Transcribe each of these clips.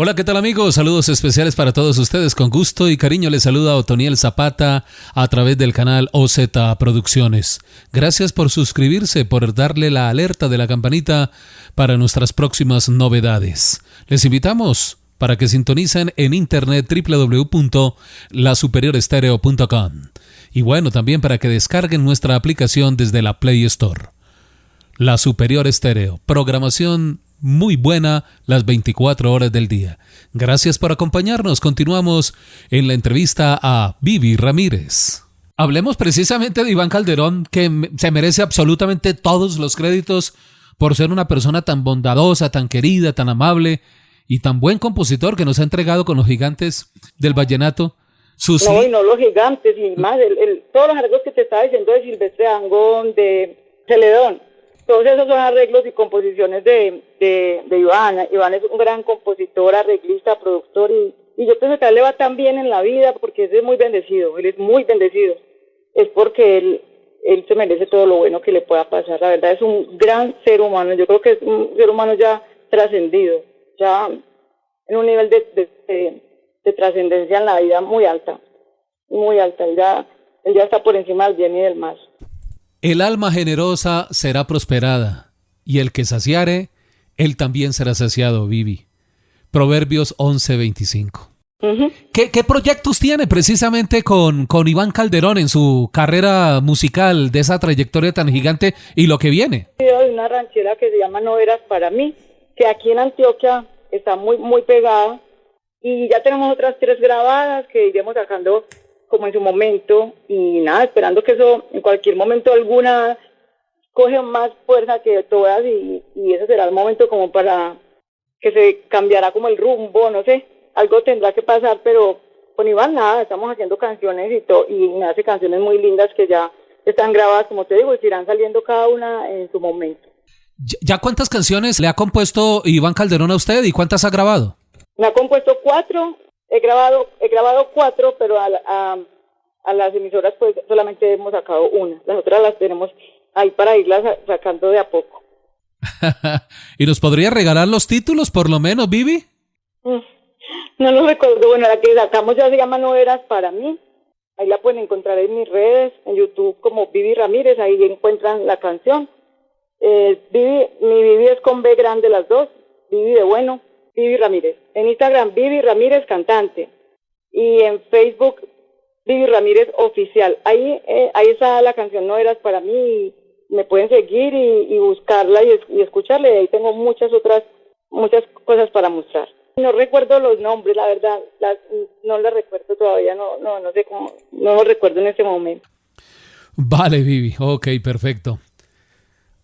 Hola, ¿qué tal amigos? Saludos especiales para todos ustedes. Con gusto y cariño les saluda Otoniel Zapata a través del canal OZ Producciones. Gracias por suscribirse, por darle la alerta de la campanita para nuestras próximas novedades. Les invitamos para que sintonicen en internet www.lasuperiorestereo.com y bueno, también para que descarguen nuestra aplicación desde la Play Store. La Superior Estéreo, programación muy buena las 24 horas del día. Gracias por acompañarnos. Continuamos en la entrevista a Vivi Ramírez. Hablemos precisamente de Iván Calderón, que se merece absolutamente todos los créditos por ser una persona tan bondadosa, tan querida, tan amable y tan buen compositor que nos ha entregado con los gigantes del vallenato. Sus... No, y no los gigantes, y más, el, todos los arreglos que te estaba diciendo de Silvestre Angón, de Celedón, todos esos son arreglos y composiciones de, de, Iván. Iván es un gran compositor, arreglista, productor y, yo pienso que a él le va tan bien en la vida porque es muy bendecido, él es muy bendecido. Es porque él, se merece todo lo bueno que le pueda pasar. La verdad es un gran ser humano, yo creo que es un ser humano ya trascendido, ya en un nivel de, de, de, trascendencia en la vida muy alta, muy alta. Él ya, él ya está por encima del bien y del mal. El alma generosa será prosperada, y el que saciare, él también será saciado, Vivi. Proverbios 11:25. ¿Qué, ¿Qué, proyectos tiene precisamente con, con Iván Calderón en su carrera musical de esa trayectoria tan gigante y lo que viene? Hay una ranchera que se llama No Eras para mí, que aquí en Antioquia está muy, muy pegada y ya tenemos otras tres grabadas que iremos sacando como en su momento y nada, esperando que eso en cualquier momento alguna coge más fuerza que todas y, y ese será el momento como para que se cambiará como el rumbo, no sé, algo tendrá que pasar, pero con Iván nada, estamos haciendo canciones y, to y me hace canciones muy lindas que ya están grabadas, como te digo, y irán saliendo cada una en su momento. ¿Ya cuántas canciones le ha compuesto Iván Calderón a usted y cuántas ha grabado? Me ha compuesto cuatro He grabado, he grabado cuatro, pero a, a, las emisoras pues solamente hemos sacado una. Las otras las tenemos ahí para irlas sacando de a poco. ¿Y nos podría regalar los títulos por lo menos, Vivi? Mm, no lo recuerdo. Bueno, la que sacamos ya se llama No Eras para mí. Ahí la pueden encontrar en mis redes, en YouTube como Vivi Ramírez, ahí encuentran la canción. Eh, Vivi, mi Vivi es con B grande las dos, Vivi de bueno. Vivi Ramírez. En Instagram, Vivi Ramírez Cantante. Y en Facebook, Vivi Ramírez Oficial. Ahí, eh, ahí está la canción No Eras para mí. Me pueden seguir y, buscarla y, escucharla. Y ahí tengo muchas otras, muchas cosas para mostrar. No recuerdo los nombres, la verdad. Las, no las recuerdo todavía. No, no, no sé cómo. No los recuerdo en este momento. Vale, Vivi. Ok, perfecto.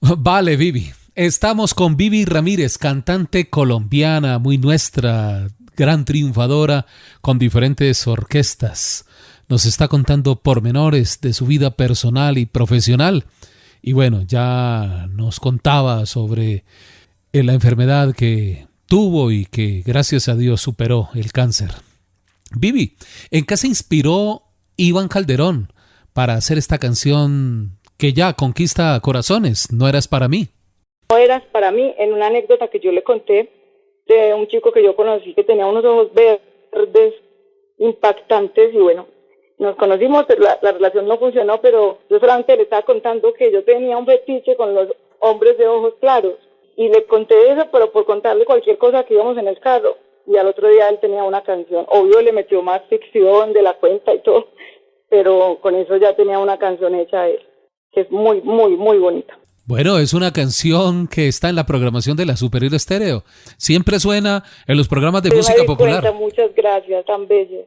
Vale, Vivi. Estamos con Vivi Ramírez, cantante colombiana, muy nuestra, gran triunfadora, con diferentes orquestas. Nos está contando pormenores de su vida personal y profesional. Y bueno, ya nos contaba sobre la enfermedad que tuvo y que gracias a Dios superó el cáncer. Vivi, ¿en qué se inspiró Iván Calderón para hacer esta canción que ya conquista corazones? No eras para mí eras para mí en una anécdota que yo le conté de un chico que yo conocí que tenía unos ojos verdes impactantes y bueno, nos conocimos, la, la relación no funcionó, pero yo solamente le estaba contando que yo tenía un fetiche con los hombres de ojos claros y le conté eso, pero por contarle cualquier cosa que íbamos en el carro y al otro día él tenía una canción, obvio le metió más ficción de la cuenta y todo, pero con eso ya tenía una canción hecha él, que es muy, muy, muy bonita. Bueno, es una canción que está en la programación de la Superior Estéreo. Siempre suena en los programas de música popular. muchas gracias, tan bello.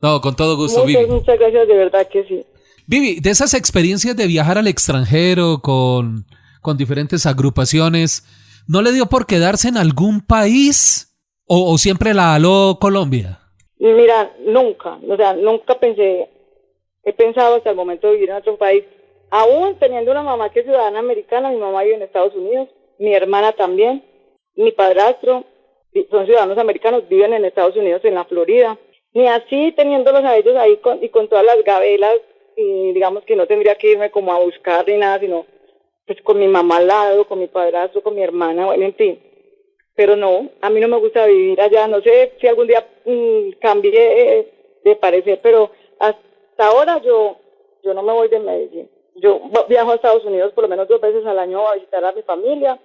No, con todo gusto, muchas, Vivi. Muchas gracias, de verdad que sí. Vivi, de esas experiencias de viajar al extranjero con, con diferentes agrupaciones, ¿no le dio por quedarse en algún país o, o siempre la aló Colombia? Mira, nunca, o sea, nunca pensé, he pensado hasta el momento de vivir en otro país Aún teniendo una mamá que es ciudadana americana, mi mamá vive en Estados Unidos, mi hermana también, mi padrastro, son ciudadanos americanos, viven en Estados Unidos, en la Florida. Ni así teniéndolos a ellos ahí con, y con todas las gabelas, y digamos que no tendría que irme como a buscar ni nada, sino pues con mi mamá al lado, con mi padrastro, con mi hermana, bueno, en fin. pero no, a mí no me gusta vivir allá. No sé si algún día mm, cambie de parecer, pero hasta ahora yo, yo no me voy de Medellín. Yo viajo a Estados Unidos por lo menos dos veces al año a visitar a mi familia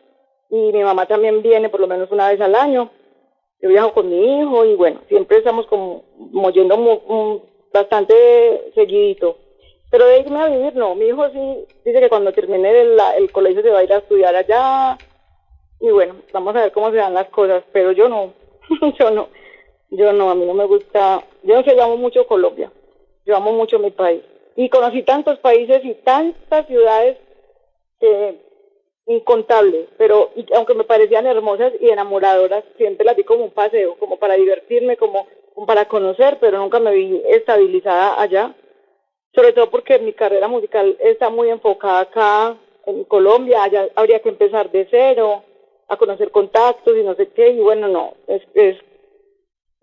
y mi mamá también viene por lo menos una vez al año. Yo viajo con mi hijo y bueno, siempre estamos como, yendo bastante seguidito. Pero de irme a vivir, no. Mi hijo sí dice que cuando termine el, el colegio se va a ir a estudiar allá. Y bueno, vamos a ver cómo se dan las cosas. Pero yo no, yo no, yo no, a mí no me gusta. Yo no sé, yo amo mucho Colombia. Yo amo mucho mi país. Y conocí tantos países y tantas ciudades incontables, pero aunque me parecían hermosas y enamoradoras, siempre las vi como un paseo, como para divertirme, como, como para conocer, pero nunca me vi estabilizada allá sobre todo porque mi carrera musical está muy enfocada acá en Colombia, allá habría que empezar de cero, a conocer contactos y no sé qué, y bueno, no, es, es,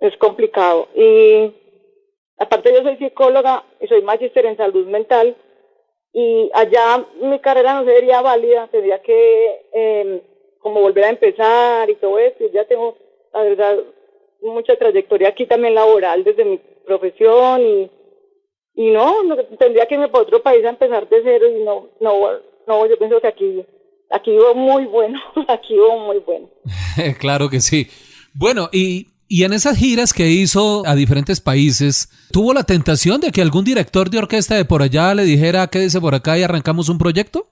es complicado. Y aparte yo soy psicóloga y soy magíster en salud mental, y allá mi carrera no sería válida, tendría que eh, como volver a empezar y todo eso, ya tengo, la verdad, mucha trayectoria aquí también laboral desde mi profesión y y no, tendría que irme para otro país a empezar de cero y no, no, no, yo pienso que aquí, aquí vivo muy bueno, aquí vivo muy bueno. claro que sí. Bueno, y, y en esas giras que hizo a diferentes países, ¿tuvo la tentación de que algún director de orquesta de por allá le dijera quédese por acá y arrancamos un proyecto?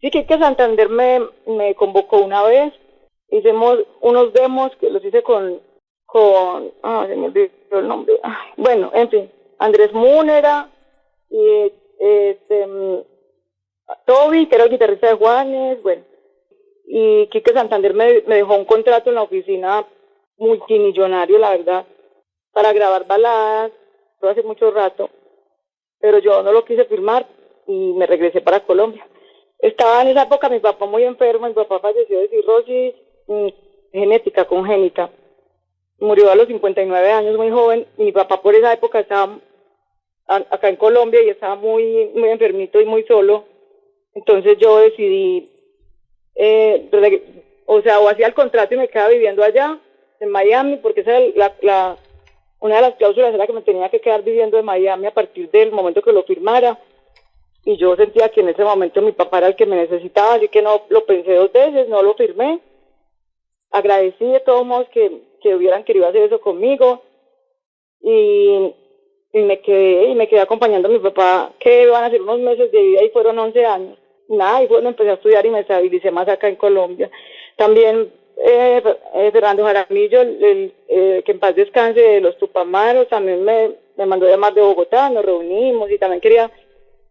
Sí, que, Santander me, convocó una vez, hicimos unos demos que los hice con, con, ah, se me olvidó bueno, en fin, Andrés Múnera y este, Toby, que era el guitarrista de Juanes, bueno. Y Quique Santander me, dejó un contrato en la oficina multimillonario, la verdad, para grabar baladas, fue hace mucho rato, pero yo no lo quise firmar y me regresé para Colombia. Estaba en esa época mi papá muy enfermo, mi papá falleció de cirrosis mm, genética, congénita murió a los 59 años, muy joven, y mi papá por esa época estaba acá en Colombia y estaba muy, muy enfermito y muy solo. Entonces yo decidí, eh, o sea, o hacía el contrato y me quedaba viviendo allá, en Miami, porque esa la, la, una de las cláusulas era que me tenía que quedar viviendo en Miami a partir del momento que lo firmara. Y yo sentía que en ese momento mi papá era el que me necesitaba, así que no lo pensé dos veces, no lo firmé. Agradecí de todos modos que, que hubieran querido hacer eso conmigo y, y, me quedé y me quedé acompañando a mi papá que van a ser unos meses de vida y fueron 11 años nada y bueno empecé a estudiar y me estabilicé más acá en Colombia también eh, eh Fernando Jaramillo el, eh, que en paz descanse de los Tupamaros también me, me mandó llamar de Bogotá nos reunimos y también quería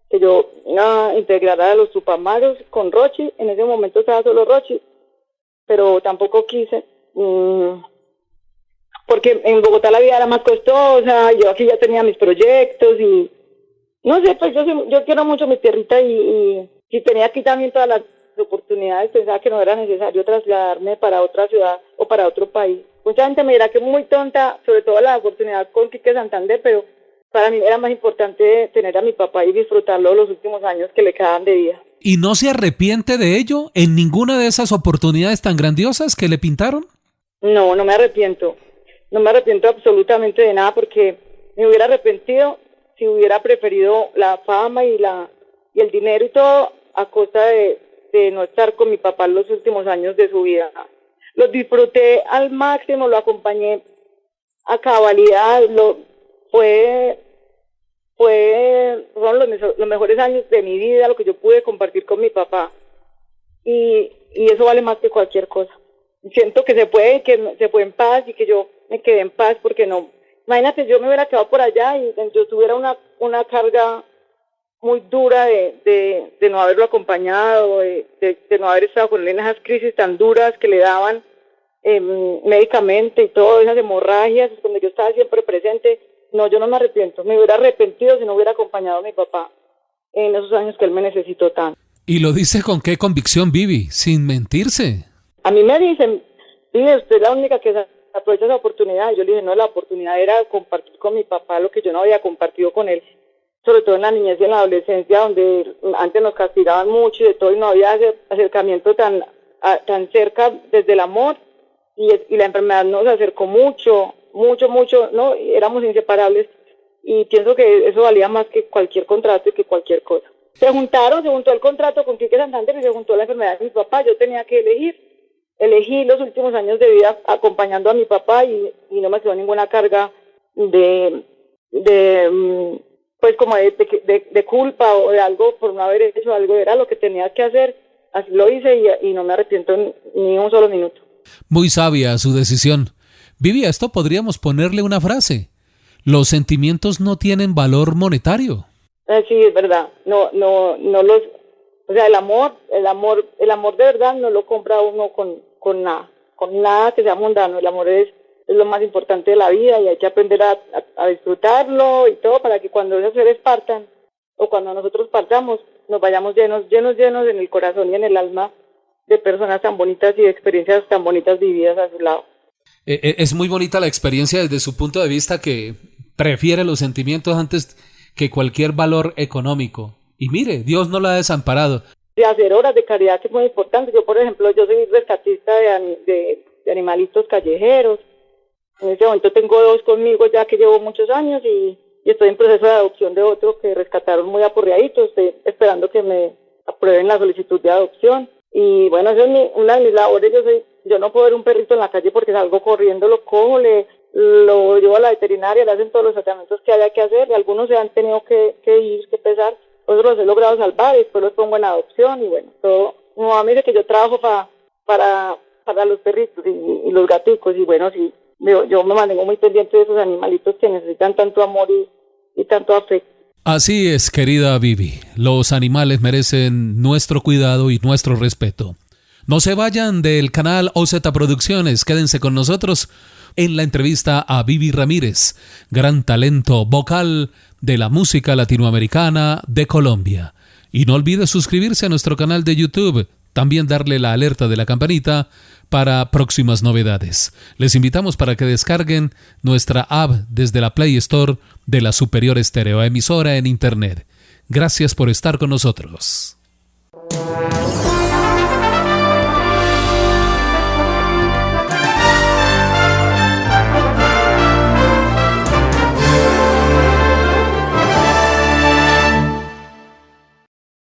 que yo uh, integrara a los Tupamaros con Rochi. En ese momento estaba solo Rochi pero tampoco quise mm, porque en Bogotá la vida era más costosa, yo aquí ya tenía mis proyectos y no sé, pues yo, yo quiero mucho mi tierrita y, y, tenía aquí también todas las oportunidades, pensaba que no era necesario trasladarme para otra ciudad o para otro país. Mucha gente me dirá que es muy tonta, sobre todo la oportunidad con Quique Santander, pero para mí era más importante tener a mi papá y disfrutarlo los últimos años que le quedaban de vida. ¿Y no se arrepiente de ello en ninguna de esas oportunidades tan grandiosas que le pintaron? No, no me arrepiento no me arrepiento absolutamente de nada porque me hubiera arrepentido si hubiera preferido la fama y la y el dinero y todo a costa de, de no estar con mi papá los últimos años de su vida. Lo disfruté al máximo, lo acompañé a cabalidad, lo fue fue fueron los, los mejores años de mi vida, lo que yo pude compartir con mi papá. Y, y eso vale más que cualquier cosa. Siento que se puede, que se fue en paz y que yo me quedé en paz porque no, imagínate, yo me hubiera quedado por allá y yo tuviera una, una carga muy dura de, de, de no haberlo acompañado, de, de, no haber estado con él en esas crisis tan duras que le daban eh, médicamente y todo, esas hemorragias, donde yo estaba siempre presente. No, yo no me arrepiento, me hubiera arrepentido si no hubiera acompañado a mi papá en esos años que él me necesitó tanto. ¿Y lo dice con qué convicción, Vivi? Sin mentirse. A mí me dicen, Vivi, usted es la única que aprovecha esa oportunidad. Yo le dije, no, la oportunidad era compartir con mi papá lo que yo no había compartido con él, sobre todo en la niñez y en la adolescencia, donde antes nos castigaban mucho y de todo, y no había acercamiento tan, tan cerca desde el amor y, y la enfermedad nos acercó mucho, mucho, mucho, ¿no? Éramos inseparables y pienso que eso valía más que cualquier contrato y que cualquier cosa. Se juntaron, se juntó el contrato con Quique Santander y se juntó la enfermedad de mi papá. Yo tenía que elegir. Elegí los últimos años de vida acompañando a mi papá y, y no me quedó ninguna carga de, de mm, pues como de, de, de, culpa o de algo por no haber hecho algo. Era lo que tenía que hacer. Así lo hice y, y no me arrepiento ni un solo minuto. Muy sabia su decisión. Vivi, a esto podríamos ponerle una frase. Los sentimientos no tienen valor monetario. Eh, sí, es verdad. No, no, no los, o sea, el amor, el amor, el amor de verdad no lo compra uno con, con nada, con nada que sea mundano. El amor es, es lo más importante de la vida y hay que aprender a, a, disfrutarlo y todo para que cuando esos seres partan o cuando nosotros partamos nos vayamos llenos, llenos, llenos en el corazón y en el alma de personas tan bonitas y de experiencias tan bonitas vividas a su lado. Eh, eh, es muy bonita la experiencia desde su punto de vista que prefiere los sentimientos antes que cualquier valor económico. Y mire, Dios no la ha desamparado. De hacer horas de caridad que es muy importante. Yo, por ejemplo, yo soy rescatista de, de, animalitos callejeros. En este momento tengo dos conmigo ya que llevo muchos años y, estoy en proceso de adopción de otro que rescataron muy apurreaditos. Estoy esperando que me aprueben la solicitud de adopción. Y bueno, esa es una de mis labores. Yo, soy, yo no puedo ver un perrito en la calle porque salgo corriendo, lo cojo, le, lo llevo a la veterinaria, le hacen todos los tratamientos que haya que hacer. Y algunos se han tenido que, que ir, que pesar. Otros los he logrado salvar y después los pongo en adopción. Y bueno, todo. Mi mamá me dice que yo trabajo pa, para, para los perritos y, y los gaticos. Y bueno, sí, yo, me mantengo muy pendiente de esos animalitos que necesitan tanto amor y, y tanto afecto. Así es, querida Vivi. Los animales merecen nuestro cuidado y nuestro respeto. No se vayan del canal OZ Producciones, quédense con nosotros en la entrevista a Vivi Ramírez, gran talento vocal de la música latinoamericana de Colombia. Y no olvide suscribirse a nuestro canal de YouTube, también darle la alerta de la campanita para próximas novedades. Les invitamos para que descarguen nuestra app desde la Play Store de la Superior Estéreo Emisora en Internet. Gracias por estar con nosotros.